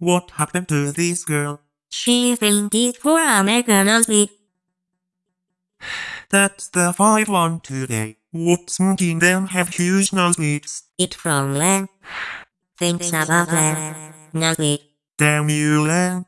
What happened to this girl? She fainted for a McDonald's. That's the five one today. What's making them have huge nosebleeds? It from Len. Thanks about that. Nosebleed. Damn you, Len.